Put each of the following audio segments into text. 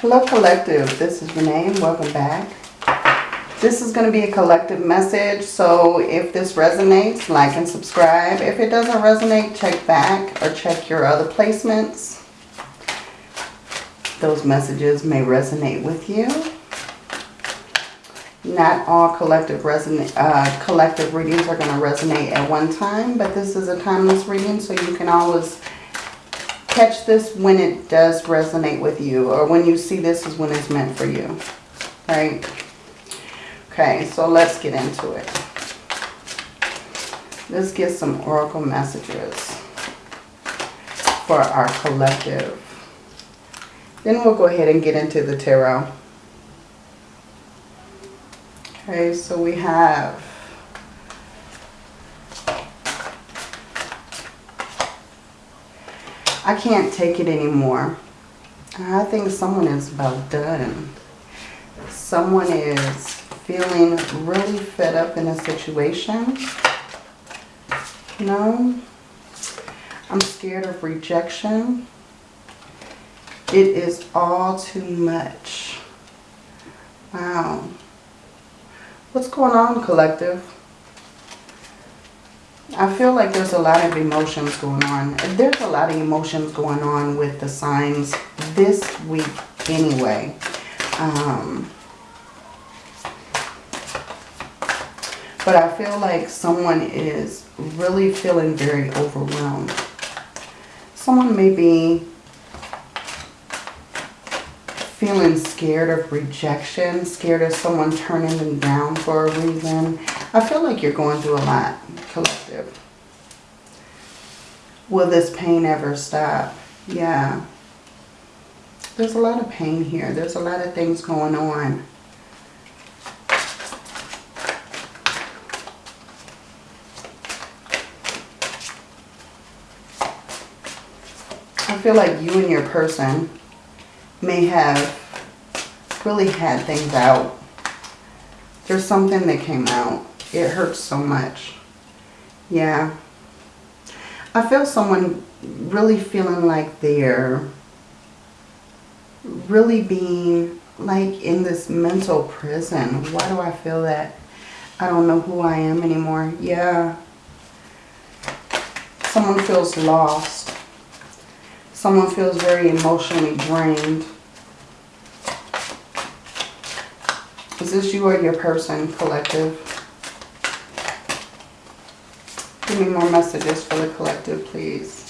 Hello Collective, this is Renee welcome back. This is going to be a collective message, so if this resonates, like and subscribe. If it doesn't resonate, check back or check your other placements. Those messages may resonate with you. Not all collective, resonate, uh, collective readings are going to resonate at one time, but this is a timeless reading, so you can always catch this when it does resonate with you or when you see this is when it's meant for you, right? Okay, so let's get into it. Let's get some oracle messages for our collective. Then we'll go ahead and get into the tarot. Okay, so we have I can't take it anymore. I think someone is about done. Someone is feeling really fed up in a situation. Know, I'm scared of rejection. It is all too much. Wow. What's going on, collective? I feel like there's a lot of emotions going on. There's a lot of emotions going on with the signs this week anyway. Um, but I feel like someone is really feeling very overwhelmed. Someone may be feeling scared of rejection, scared of someone turning them down for a reason. I feel like you're going through a lot collective. Will this pain ever stop? Yeah. There's a lot of pain here. There's a lot of things going on. I feel like you and your person may have really had things out. There's something that came out. It hurts so much. Yeah. I feel someone really feeling like they're really being like in this mental prison. Why do I feel that? I don't know who I am anymore. Yeah. Someone feels lost. Someone feels very emotionally drained. Is this you or your person, collective? Give me more messages for the collective, please.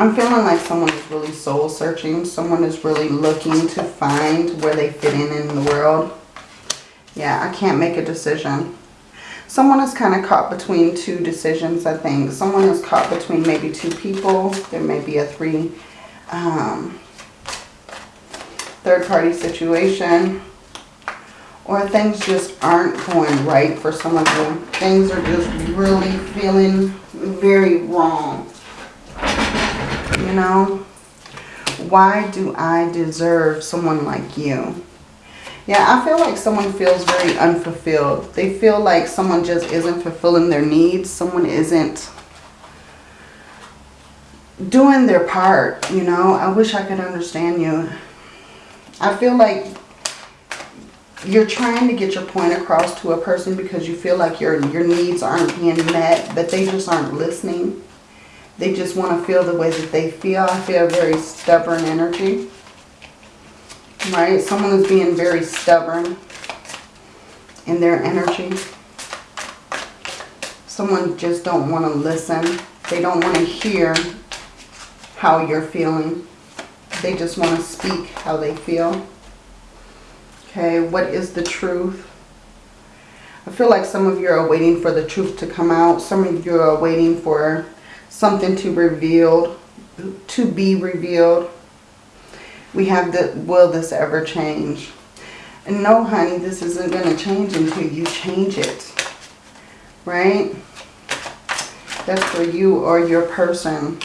I'm feeling like someone is really soul searching. Someone is really looking to find where they fit in in the world. Yeah, I can't make a decision. Someone is kind of caught between two decisions, I think. Someone is caught between maybe two people. There may be a three um, third party situation or things just aren't going right for some of them. Things are just really feeling very wrong. You know? Why do I deserve someone like you? Yeah, I feel like someone feels very unfulfilled. They feel like someone just isn't fulfilling their needs. Someone isn't doing their part, you know. I wish I could understand you. I feel like you're trying to get your point across to a person because you feel like your, your needs aren't being met, but they just aren't listening. They just want to feel the way that they feel. I feel very stubborn energy. Right? Someone is being very stubborn in their energy. Someone just don't want to listen. They don't want to hear how you're feeling. They just want to speak how they feel. Okay, what is the truth? I feel like some of you are waiting for the truth to come out. Some of you are waiting for something to revealed, to be revealed. We have the, will this ever change? And no, honey, this isn't going to change until you change it. Right? That's for you or your person.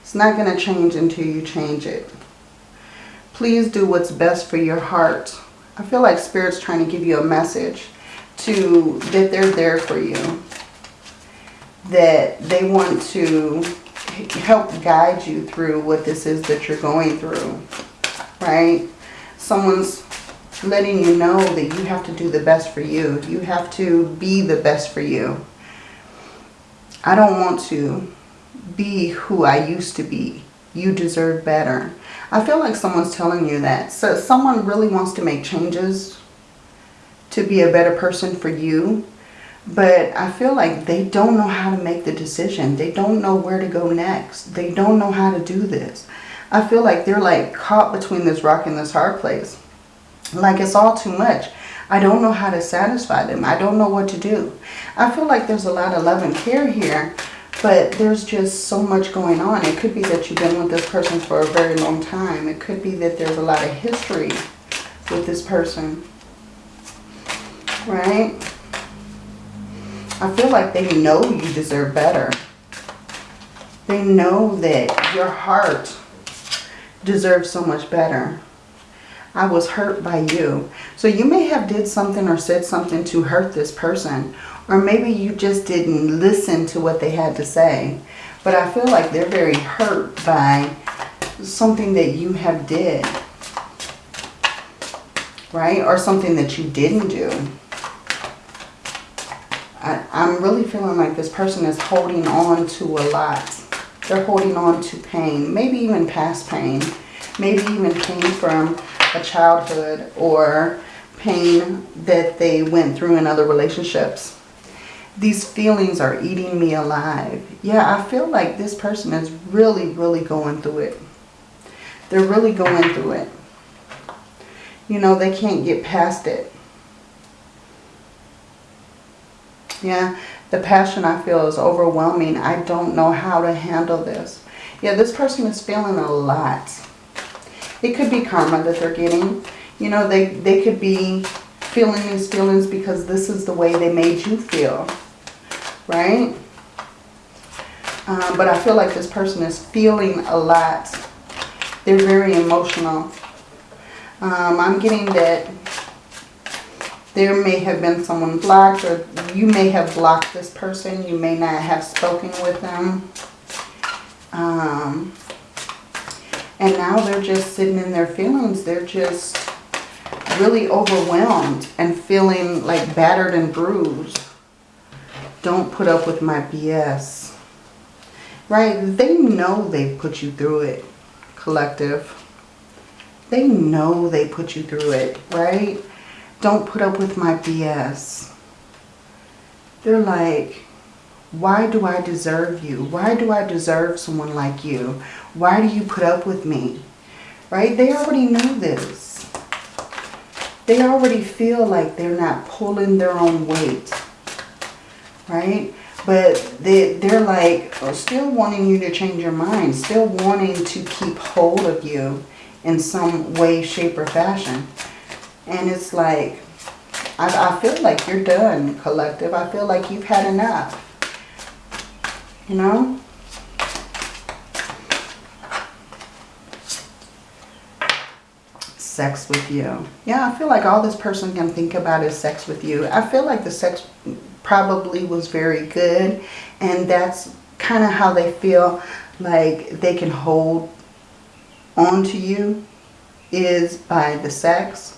It's not going to change until you change it. Please do what's best for your heart. I feel like Spirit's trying to give you a message to that they're there for you. That they want to help guide you through what this is that you're going through, right? Someone's letting you know that you have to do the best for you. You have to be the best for you. I don't want to be who I used to be. You deserve better. I feel like someone's telling you that. So someone really wants to make changes to be a better person for you. But I feel like they don't know how to make the decision. They don't know where to go next. They don't know how to do this. I feel like they're like caught between this rock and this hard place. Like it's all too much. I don't know how to satisfy them. I don't know what to do. I feel like there's a lot of love and care here, but there's just so much going on. It could be that you've been with this person for a very long time. It could be that there's a lot of history with this person. Right? I feel like they know you deserve better. They know that your heart deserves so much better. I was hurt by you. So you may have did something or said something to hurt this person. Or maybe you just didn't listen to what they had to say. But I feel like they're very hurt by something that you have did. Right? Or something that you didn't do. I, I'm really feeling like this person is holding on to a lot. They're holding on to pain. Maybe even past pain. Maybe even pain from a childhood or pain that they went through in other relationships. These feelings are eating me alive. Yeah, I feel like this person is really, really going through it. They're really going through it. You know, they can't get past it. Yeah, the passion I feel is overwhelming. I don't know how to handle this. Yeah, this person is feeling a lot. It could be karma that they're getting. You know, they, they could be feeling these feelings because this is the way they made you feel. Right? Um, but I feel like this person is feeling a lot. They're very emotional. Um, I'm getting that there may have been someone blocked or you may have blocked this person. You may not have spoken with them. Um, and now they're just sitting in their feelings. They're just really overwhelmed and feeling like battered and bruised. Don't put up with my BS. Right? They know they put you through it, collective. They know they put you through it, right? Don't put up with my BS. They're like, why do I deserve you? Why do I deserve someone like you? Why do you put up with me? Right? They already know this. They already feel like they're not pulling their own weight. Right? But they, they're like oh, still wanting you to change your mind. Still wanting to keep hold of you in some way, shape, or fashion. And it's like, I, I feel like you're done, collective. I feel like you've had enough. You know? Sex with you. Yeah, I feel like all this person can think about is sex with you. I feel like the sex probably was very good. And that's kind of how they feel like they can hold on to you is by the sex.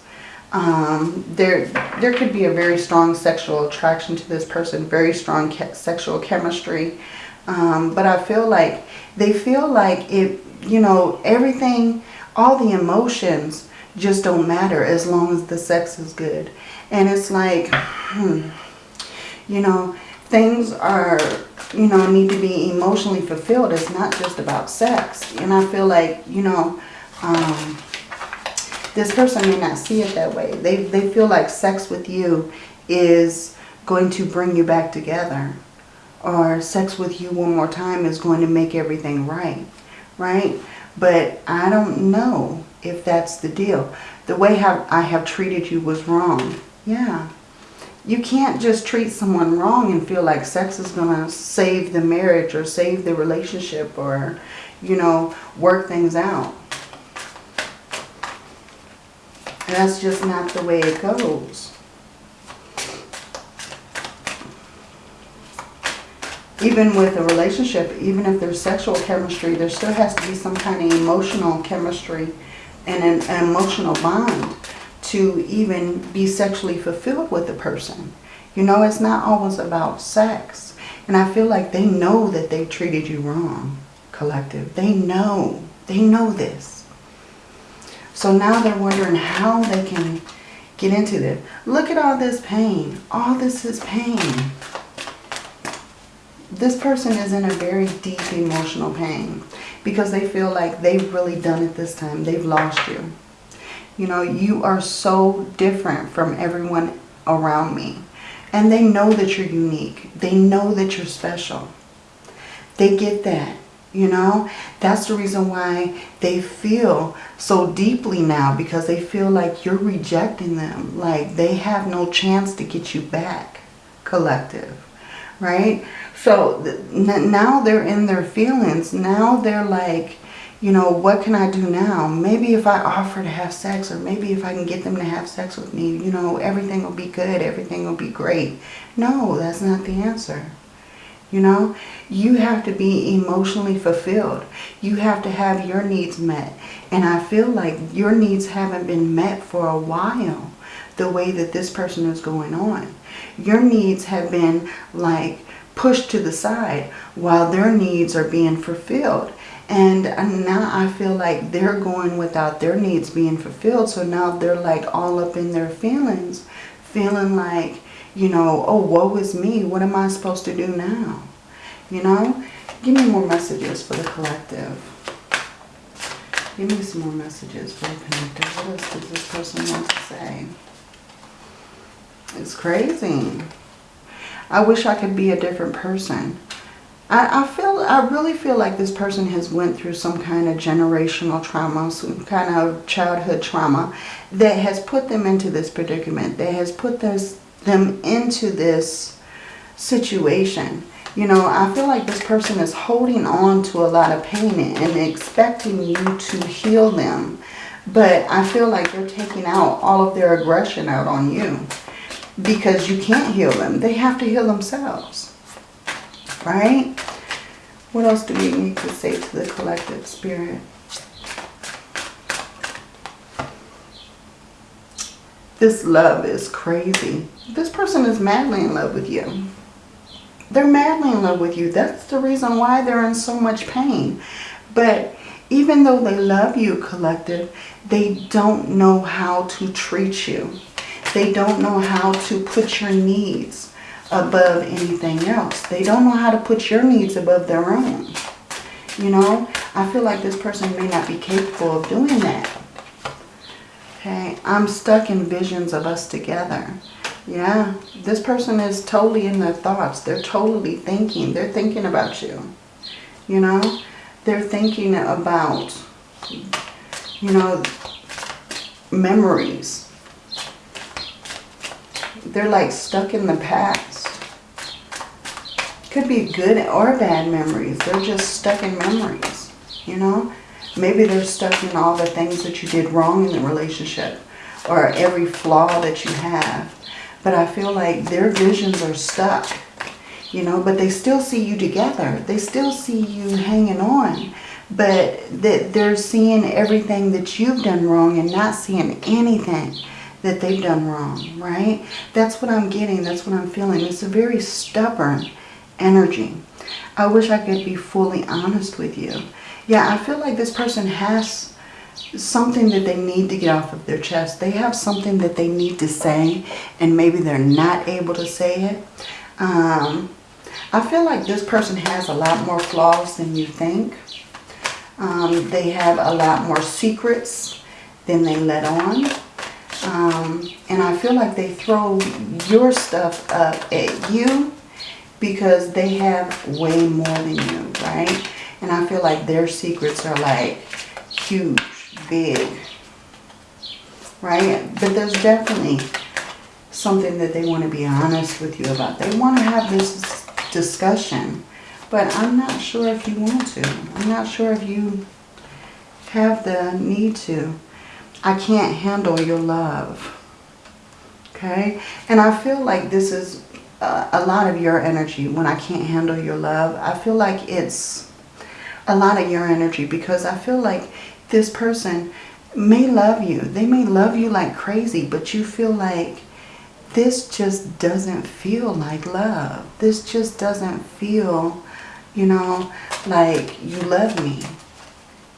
Um, there, there could be a very strong sexual attraction to this person, very strong sexual chemistry. Um, but I feel like they feel like it, you know, everything, all the emotions just don't matter as long as the sex is good. And it's like, hmm, you know, things are, you know, need to be emotionally fulfilled. It's not just about sex. And I feel like, you know, um, this person may not see it that way. They, they feel like sex with you is going to bring you back together. Or sex with you one more time is going to make everything right. Right? But I don't know if that's the deal. The way how I have treated you was wrong. Yeah. You can't just treat someone wrong and feel like sex is going to save the marriage or save the relationship or, you know, work things out. That's just not the way it goes. even with a relationship, even if there's sexual chemistry, there still has to be some kind of emotional chemistry and an, emotional bond to even be sexually fulfilled with the person. You know, it's not always about sex. And I feel like they know that they've treated you wrong, collective. They know. They know this. So now they're wondering how they can get into this. Look at all this pain. All this is pain. This person is in a very deep emotional pain because they feel like they've really done it this time. They've lost you. You know, you are so different from everyone around me. And they know that you're unique. They know that you're special. They get that, you know. That's the reason why they feel so deeply now because they feel like you're rejecting them. Like they have no chance to get you back, collective, right? So now they're in their feelings. Now they're like, you know, what can I do now? Maybe if I offer to have sex or maybe if I can get them to have sex with me, you know, everything will be good. Everything will be great. No, that's not the answer. You know, you have to be emotionally fulfilled. You have to have your needs met. And I feel like your needs haven't been met for a while the way that this person is going on. Your needs have been like pushed to the side while their needs are being fulfilled. And now I feel like they're going without their needs being fulfilled. So now they're like all up in their feelings, feeling like, you know, oh, woe is me. What am I supposed to do now? You know, give me more messages for the collective. Give me some more messages for the collective. What else does this person want to say? It's crazy. I wish I could be a different person. I, I feel, I really feel like this person has went through some kind of generational trauma, some kind of childhood trauma that has put them into this predicament, that has put this, them into this situation. You know, I feel like this person is holding on to a lot of pain and expecting you to heal them. But I feel like they're taking out all of their aggression out on you because you can't heal them. They have to heal themselves right? What else do we need to say to the collective spirit? This love is crazy. This person is madly in love with you. They're madly in love with you. That's the reason why they're in so much pain. But even though they love you, collective, they don't know how to treat you. They don't know how to put your needs above anything else. They don't know how to put your needs above their own. You know, I feel like this person may not be capable of doing that. Okay, I'm stuck in visions of us together. Yeah, this person is totally in their thoughts. They're totally thinking. They're thinking about you. You know, they're thinking about, you know, memories. They're like stuck in the past. Could be good or bad memories. They're just stuck in memories, you know. Maybe they're stuck in all the things that you did wrong in the relationship or every flaw that you have. But I feel like their visions are stuck, you know, but they still see you together. They still see you hanging on. But that they're seeing everything that you've done wrong and not seeing anything that they've done wrong, right? That's what I'm getting. That's what I'm feeling. It's a very stubborn energy. I wish I could be fully honest with you. Yeah, I feel like this person has something that they need to get off of their chest. They have something that they need to say and maybe they're not able to say it. Um, I feel like this person has a lot more flaws than you think. Um, they have a lot more secrets than they let on. Um, and I feel like they throw your stuff up at you because they have way more than you, right? And I feel like their secrets are like huge, big, right? But there's definitely something that they want to be honest with you about. They want to have this discussion, but I'm not sure if you want to. I'm not sure if you have the need to. I can't handle your love. Okay? And I feel like this is uh, a lot of your energy when I can't handle your love. I feel like it's a lot of your energy because I feel like this person may love you. They may love you like crazy, but you feel like this just doesn't feel like love. This just doesn't feel, you know, like you love me.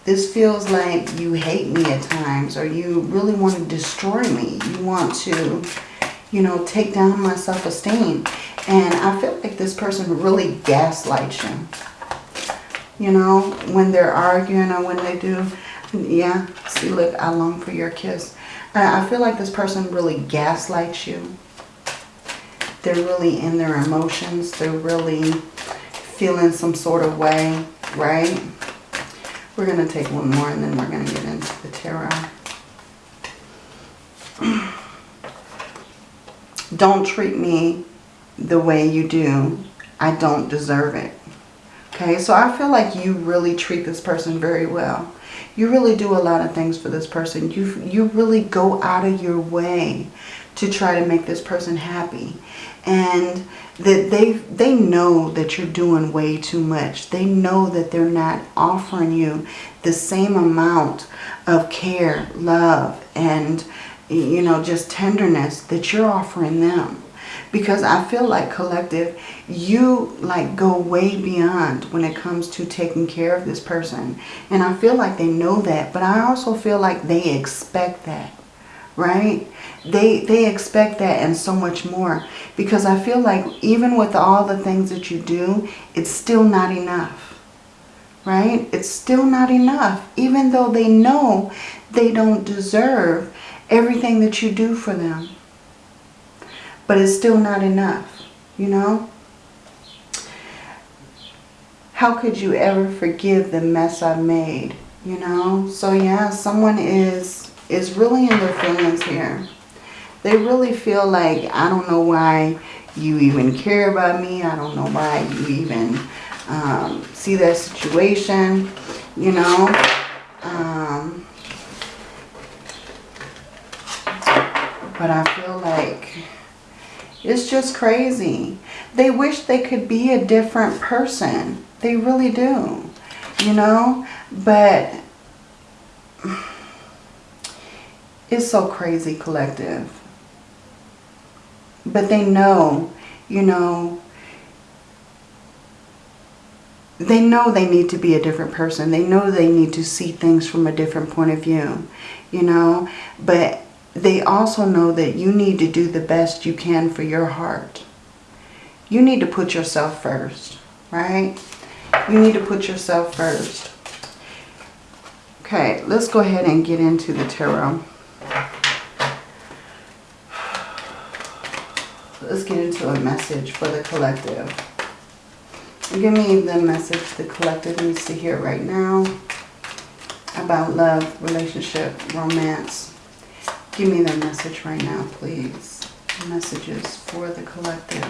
This feels like you hate me at times or you really want to destroy me. You want to, you know, take down my self-esteem. And I feel like this person really gaslights you. You know, when they're arguing or when they do. Yeah, see, look, I long for your kiss. I feel like this person really gaslights you. They're really in their emotions. They're really feeling some sort of way, right? We're going to take one more and then we're going to get into the tarot. don't treat me the way you do. I don't deserve it. Okay, so I feel like you really treat this person very well. You really do a lot of things for this person. You, you really go out of your way to try to make this person happy. And that they they know that you're doing way too much. They know that they're not offering you the same amount of care, love, and you know, just tenderness that you're offering them. Because I feel like collective, you like go way beyond when it comes to taking care of this person. And I feel like they know that, but I also feel like they expect that, right? They, they expect that and so much more. Because I feel like even with all the things that you do, it's still not enough. Right? It's still not enough. Even though they know they don't deserve everything that you do for them. But it's still not enough. You know? How could you ever forgive the mess I've made? You know? So yeah, someone is is really in their feelings here. They really feel like, I don't know why you even care about me. I don't know why you even um, see that situation, you know. Um, but I feel like it's just crazy. They wish they could be a different person. They really do, you know. But it's so crazy collective but they know, you know, they know they need to be a different person. They know they need to see things from a different point of view, you know. But they also know that you need to do the best you can for your heart. You need to put yourself first, right? You need to put yourself first. Okay, let's go ahead and get into the tarot. let's get into a message for the collective. Give me the message the collective needs to hear right now about love, relationship, romance. Give me the message right now, please. Messages for the collective.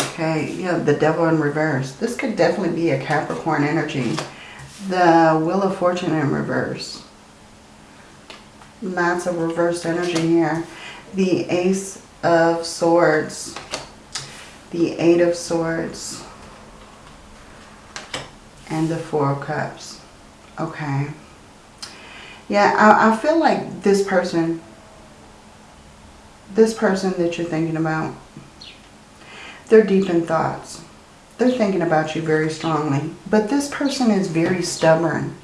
Okay, yeah, the devil in reverse. This could definitely be a Capricorn energy the Wheel of Fortune in reverse. Lots of reversed energy here. The Ace of Swords. The Eight of Swords. And the Four of Cups. Okay. Yeah, I, I feel like this person, this person that you're thinking about, they're deep in thoughts they're thinking about you very strongly. But this person is very stubborn.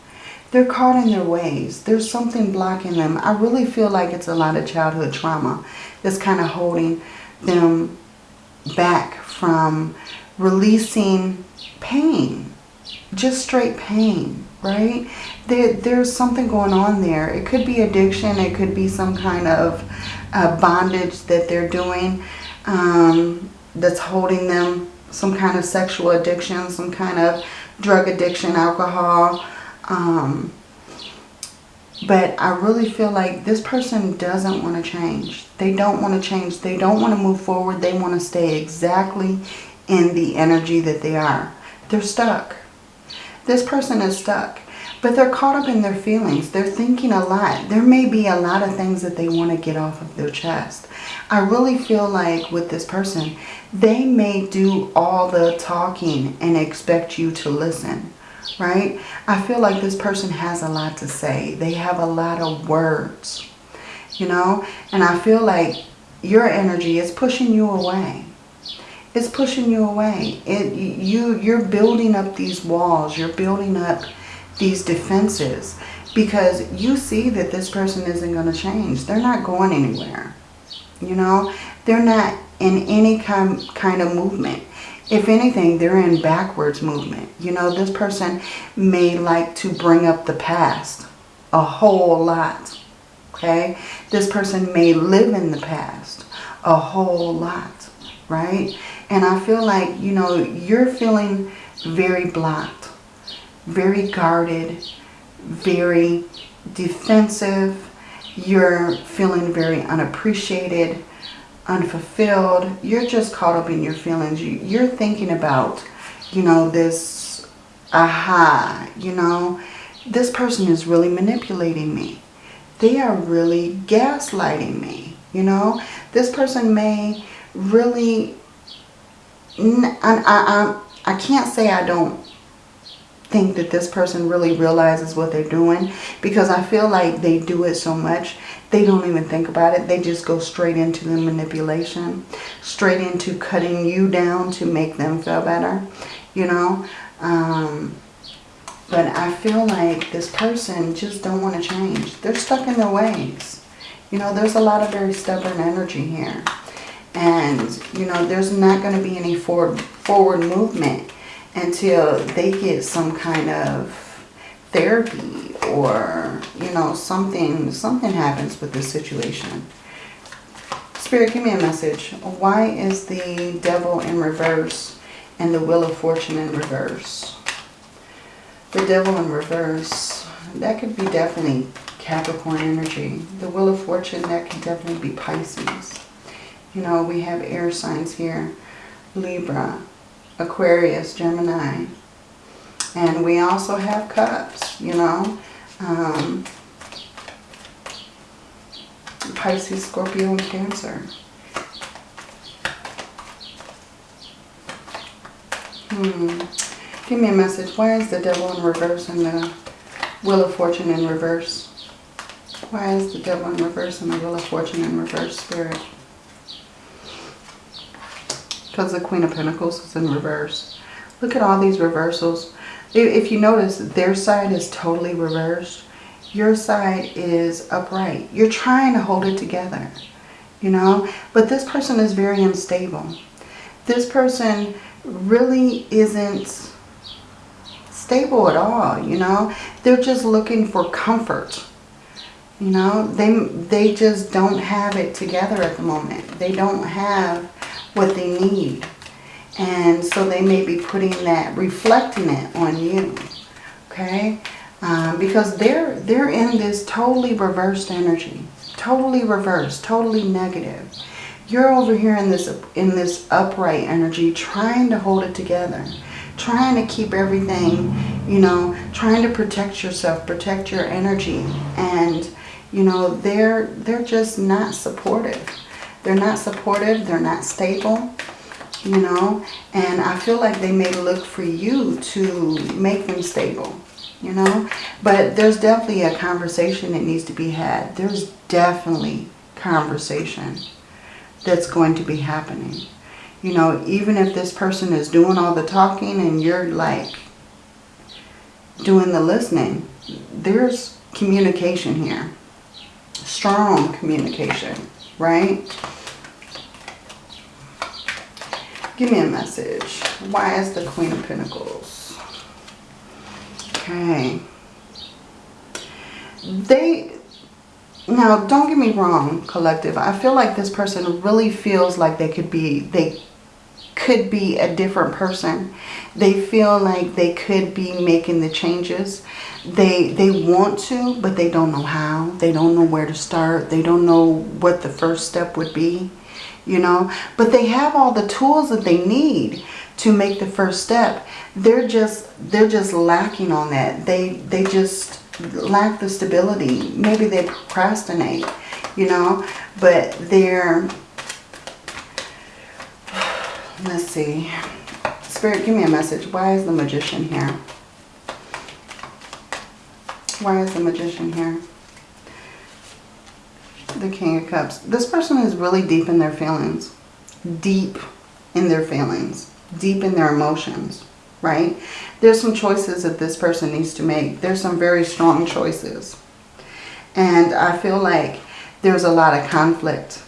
They're caught in their ways. There's something blocking them. I really feel like it's a lot of childhood trauma that's kind of holding them back from releasing pain. Just straight pain, right? There, there's something going on there. It could be addiction. It could be some kind of uh, bondage that they're doing um, that's holding them some kind of sexual addiction, some kind of drug addiction, alcohol. Um, but I really feel like this person doesn't want to change. They don't want to change. They don't want to move forward. They want to stay exactly in the energy that they are. They're stuck. This person is stuck. But they're caught up in their feelings. They're thinking a lot. There may be a lot of things that they want to get off of their chest. I really feel like with this person, they may do all the talking and expect you to listen, right? I feel like this person has a lot to say. They have a lot of words, you know? And I feel like your energy is pushing you away. It's pushing you away. It, you, you're building up these walls. You're building up these defenses because you see that this person isn't going to change. They're not going anywhere. You know, they're not in any kind, kind of movement. If anything, they're in backwards movement. You know, this person may like to bring up the past a whole lot. Okay? This person may live in the past a whole lot. Right? And I feel like, you know, you're feeling very blocked, very guarded, very defensive. You're feeling very unappreciated, unfulfilled. You're just caught up in your feelings. You're thinking about, you know, this aha, you know, this person is really manipulating me. They are really gaslighting me, you know. This person may really, I, I, I, can't say I don't think that this person really realizes what they're doing because I feel like they do it so much they don't even think about it. They just go straight into the manipulation, straight into cutting you down to make them feel better, you know. Um, but I feel like this person just don't want to change. They're stuck in their ways. You know, there's a lot of very stubborn energy here. And, you know, there's not going to be any forward, forward movement until they get some kind of therapy or, you know, something, something happens with this situation. Spirit, give me a message. Why is the devil in reverse and the wheel of fortune in reverse? The devil in reverse, that could be definitely Capricorn energy. The wheel of fortune, that could definitely be Pisces. You know, we have air signs here. Libra, Aquarius, Gemini, and we also have cups, you know. Um, Pisces, Scorpio, and Cancer. Hmm. Give me a message. Why is the devil in reverse and the Wheel of Fortune in reverse? Why is the devil in reverse and the Wheel of Fortune in reverse, Spirit? Because the Queen of Pentacles is in reverse. Look at all these reversals. If you notice, their side is totally reversed. Your side is upright. You're trying to hold it together, you know. But this person is very unstable. This person really isn't stable at all, you know. They're just looking for comfort. You know, they, they just don't have it together at the moment. They don't have what they need. And so they may be putting that, reflecting it on you. Okay? Um, because they're, they're in this totally reversed energy. Totally reversed. Totally negative. You're over here in this, in this upright energy trying to hold it together. Trying to keep everything, you know, trying to protect yourself, protect your energy. And, you know, they're, they're just not supportive. They're not supportive. They're not stable you know. And I feel like they may look for you to make them stable, you know. But there's definitely a conversation that needs to be had. There's definitely conversation that's going to be happening. You know, even if this person is doing all the talking and you're like doing the listening, there's communication here. Strong communication, right? Give me a message. Why is the Queen of Pentacles? Okay. They, now don't get me wrong, collective. I feel like this person really feels like they could be, they could be a different person. They feel like they could be making the changes. They, they want to, but they don't know how. They don't know where to start. They don't know what the first step would be you know. But they have all the tools that they need to make the first step. They're just they're just lacking on that. They they just lack the stability. Maybe they procrastinate, you know, but they're let's see. Spirit, give me a message. Why is the magician here? Why is the magician here? The King of Cups. This person is really deep in their feelings. Deep in their feelings. Deep in their emotions, right? There's some choices that this person needs to make. There's some very strong choices. And I feel like there's a lot of conflict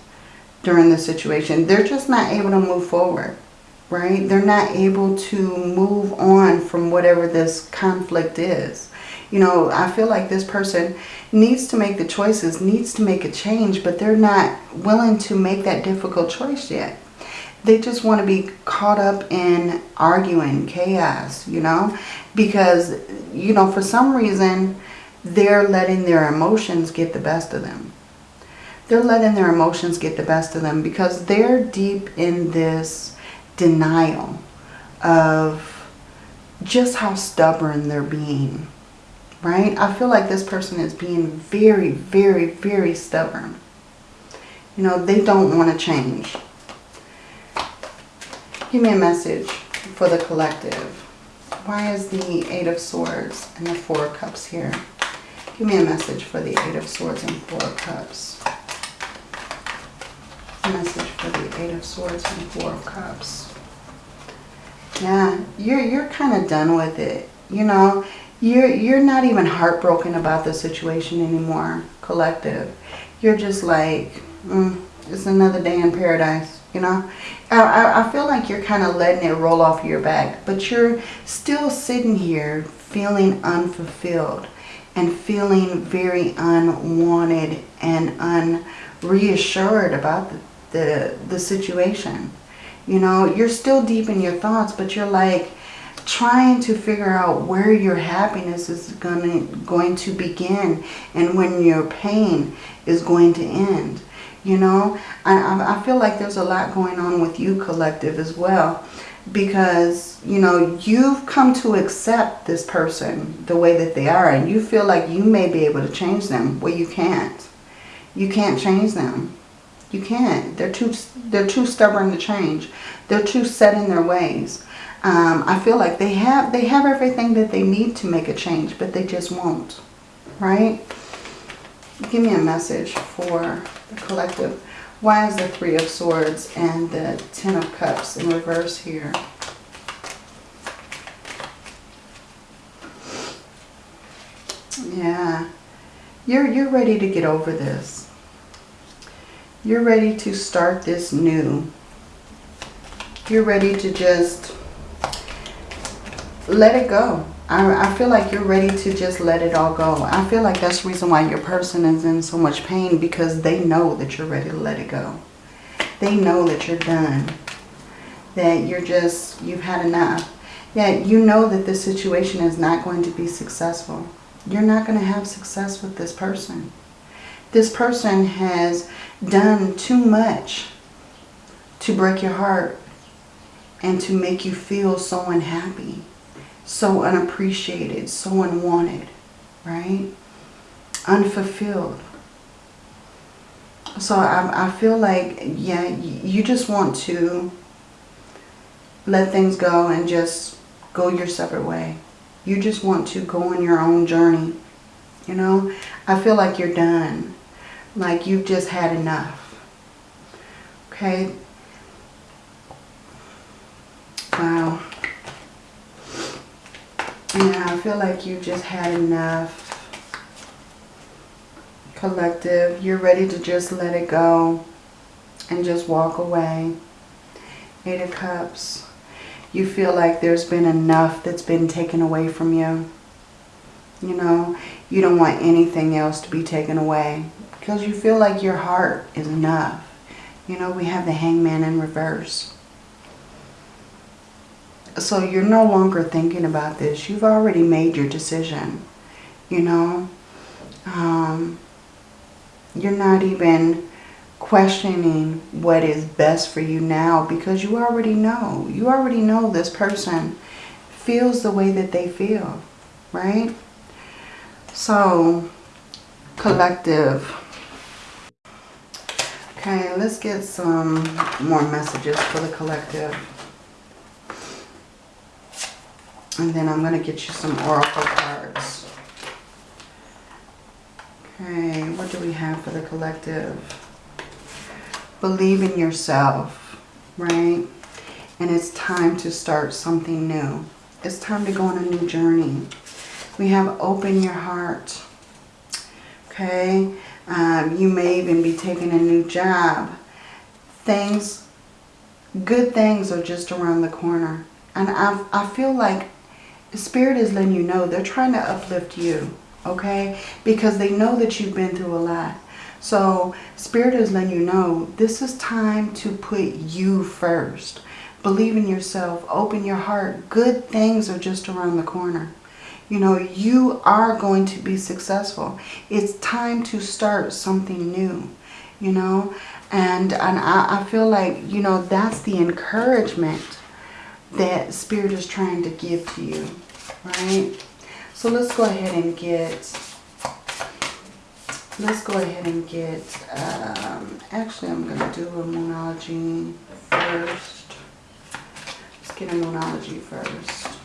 during the situation. They're just not able to move forward right? They're not able to move on from whatever this conflict is. You know, I feel like this person needs to make the choices, needs to make a change, but they're not willing to make that difficult choice yet. They just want to be caught up in arguing, chaos, you know, because, you know, for some reason, they're letting their emotions get the best of them. They're letting their emotions get the best of them because they're deep in this denial of just how stubborn they're being, right? I feel like this person is being very, very, very stubborn. You know, they don't want to change. Give me a message for the collective. Why is the Eight of Swords and the Four of Cups here? Give me a message for the Eight of Swords and Four of Cups. A message for the Eight of Swords and Four of Cups. Yeah, you're you're kind of done with it. You know, you're you're not even heartbroken about the situation anymore. Collective, you're just like, mm, it's another day in paradise. You know, I, I feel like you're kind of letting it roll off your back, but you're still sitting here feeling unfulfilled and feeling very unwanted and unreassured about the, the, the situation. You know, you're still deep in your thoughts, but you're like trying to figure out where your happiness is gonna, going to begin and when your pain is going to end. You know, I, I feel like there's a lot going on with you collective as well because you know you've come to accept this person the way that they are and you feel like you may be able to change them well you can't you can't change them you can't. They're too, they're too stubborn to change. They're too set in their ways. Um, I feel like they have, they have everything that they need to make a change, but they just won't. Right? Give me a message for the collective. Why is the Three of Swords and the Ten of Cups in reverse here? Yeah. You're, you're ready to get over this you're ready to start this new. You're ready to just let it go. I, I feel like you're ready to just let it all go. I feel like that's the reason why your person is in so much pain because they know that you're ready to let it go. They know that you're done. That you're just, you've had enough. Yeah, you know that this situation is not going to be successful. You're not going to have success with this person. This person has done too much to break your heart and to make you feel so unhappy, so unappreciated, so unwanted, right? Unfulfilled. So I, I feel like, yeah, you just want to let things go and just go your separate way. You just want to go on your own journey. You know, I feel like you're done like you've just had enough. Okay? Wow. Yeah, I feel like you just had enough. Collective, you're ready to just let it go and just walk away. Eight of Cups. You feel like there's been enough that's been taken away from you. You know, you don't want anything else to be taken away because you feel like your heart is enough. You know, we have the hangman in reverse. So you're no longer thinking about this. You've already made your decision. You know, um, you're not even questioning what is best for you now because you already know. You already know this person feels the way that they feel, right? So, collective. Okay, let's get some more messages for the collective. And then I'm going to get you some oracle cards. Okay, what do we have for the collective? Believe in yourself, right? And it's time to start something new. It's time to go on a new journey. We have open your heart. Okay, um, you may even be taking a new job. Things, good things are just around the corner. And I, I feel like Spirit is letting you know they're trying to uplift you, okay? Because they know that you've been through a lot. So Spirit is letting you know this is time to put you first. Believe in yourself. Open your heart. Good things are just around the corner. You know, you are going to be successful. It's time to start something new, you know. And, and I, I feel like, you know, that's the encouragement that Spirit is trying to give to you, right? So let's go ahead and get, let's go ahead and get, um, actually I'm going to do a Moonology first. Let's get a Moonology first.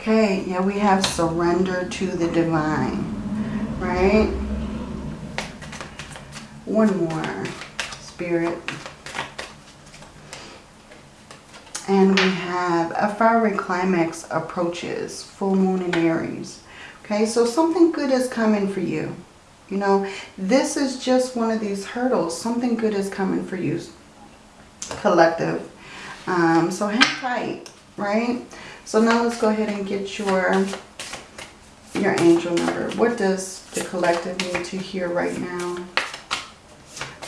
Okay, yeah, we have surrender to the divine, right? One more, spirit. And we have a fiery climax approaches, full moon in Aries. Okay, so something good is coming for you. You know, this is just one of these hurdles. Something good is coming for you collective. Um, so hang tight, right? So now let's go ahead and get your, your angel number. What does the collective need to hear right now?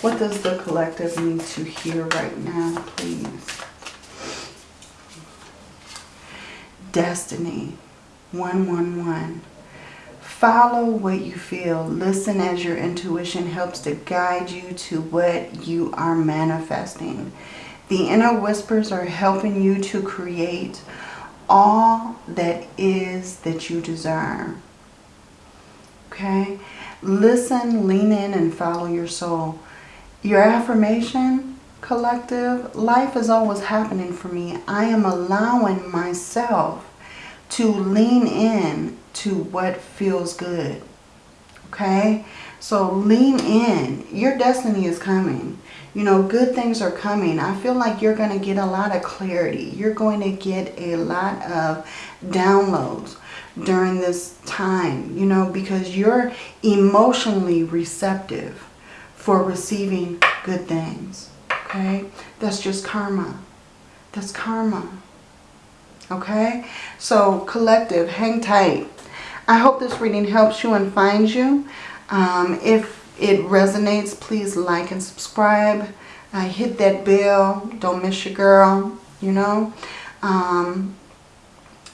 What does the collective need to hear right now, please? Destiny, 111. Follow what you feel. Listen as your intuition helps to guide you to what you are manifesting. The inner whispers are helping you to create all that is that you desire. Okay? Listen, lean in, and follow your soul. Your affirmation, collective, life is always happening for me. I am allowing myself to lean in to what feels good. Okay? So lean in. Your destiny is coming. You know, good things are coming. I feel like you're going to get a lot of clarity. You're going to get a lot of downloads during this time, you know, because you're emotionally receptive for receiving good things. Okay? That's just karma. That's karma. Okay? So, collective, hang tight. I hope this reading helps you and finds you. Um, if it resonates, please like and subscribe. Uh, hit that bell. Don't miss your girl, you know. Um,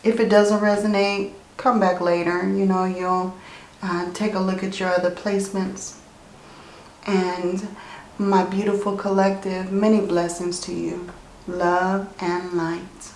if it doesn't resonate, come back later. You know, you'll uh, take a look at your other placements. And my beautiful collective, many blessings to you. Love and light.